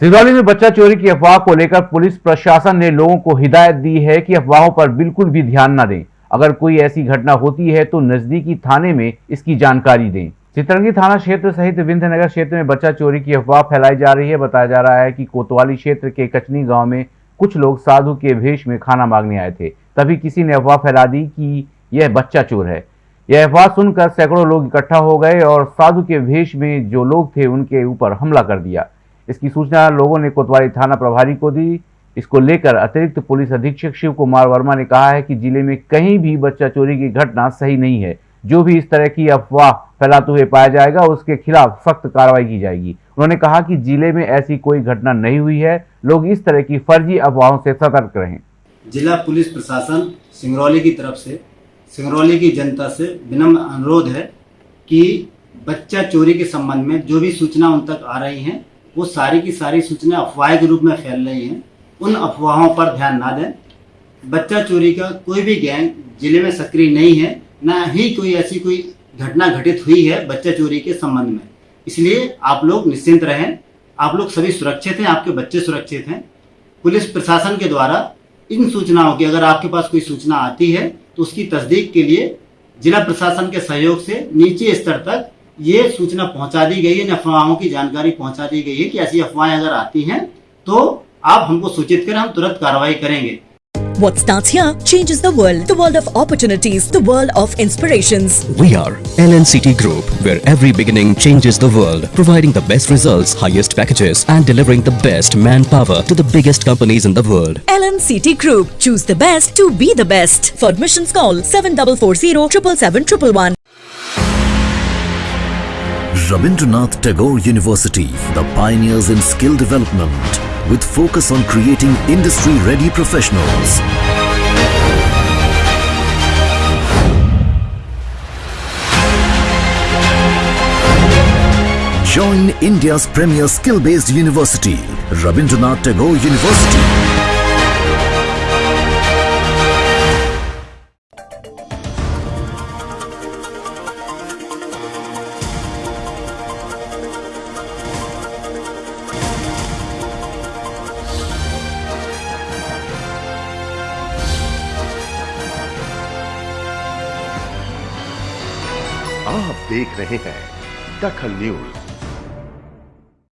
सिंगरौली में बच्चा चोरी की अफवाह को लेकर पुलिस प्रशासन ने लोगों को हिदायत दी है कि अफवाहों पर बिल्कुल भी ध्यान न दें। अगर कोई ऐसी घटना होती है तो नजदीकी थाने में इसकी जानकारी दें। चित्रंगी थाना क्षेत्र सहित विंध्यनगर क्षेत्र में बच्चा चोरी की अफवाह फैलाई जा रही है। बताया जा रहा है कि कोतवाली क्षेत्र के कचनी गाँव में कुछ लोग साधु के भेष में खाना मांगने आए थे। तभी किसी ने अफवाह फैला दी कि यह बच्चा चोर है। यह अफवाह सुनकर सैकड़ों लोग इकट्ठा हो गए और साधु के भेष में जो लोग थे उनके ऊपर हमला कर दिया। इसकी सूचना लोगों ने कोतवाली थाना प्रभारी को दी। इसको लेकर अतिरिक्त पुलिस अधीक्षक शिव कुमार वर्मा ने कहा है कि ज़िले में कहीं भी बच्चा चोरी की घटना सही नहीं है। जो भी इस तरह की अफवाह फैलाते हुए पाया जाएगा, उसके खिलाफ सख्त कार्रवाई की जाएगी। उन्होंने कहा कि ज़िले में ऐसी कोई घटना नहीं हुई है। लोग इस तरह की फर्जी अफवाहों से सतर्क रहें। जिला पुलिस प्रशासन सिंगरौली की तरफ़ से, सिंगरौली की जनता से विनम्र अनुरोध है कि बच्चा चोरी के संबंध में जो भी सूचना उन तक आ रही हैं वो सारी की सारी सूचना अफवाह के रूप में फैल रही हैं। उन अफवाहों पर ध्यान ना दें। बच्चा चोरी का कोई भी गैंग ज़िले में सक्रिय नहीं है, ना ही कोई ऐसी कोई घटना घटित हुई है बच्चा चोरी के संबंध में। इसलिए आप लोग निश्चिंत रहें। आप लोग सभी सुरक्षित हैं, आपके बच्चे सुरक्षित हैं। पुलिस प्रशासन के द्वारा इन सूचनाओं की, अगर आपके पास कोई सूचना आती है तो उसकी तस्दीक के लिए जिला प्रशासन के सहयोग से नीचे स्तर तक ये सूचना पहुँचा दी गई है इन अफवाहों की जानकारी पहुँचा दी गई है कि ऐसी अफवाहें अगर आती हैं तो आप हमको सूचित करें हम तुरंत कार्रवाई करेंगे What starts here changes the world. The world of opportunities. The world of inspirations. We are LNCT Group, where every beginning changes the world, providing the best results, highest packages, and delivering the best manpower to the biggest companies in the world. LNCT Group. Choose the best to be the best. For admissions call 7440 777 Rabindranath Tagore University, the pioneers in skill development, with focus on creating industry-ready professionals. Join India's premier skill-based university, Rabindranath Tagore University. आप देख रहे हैं दखल news.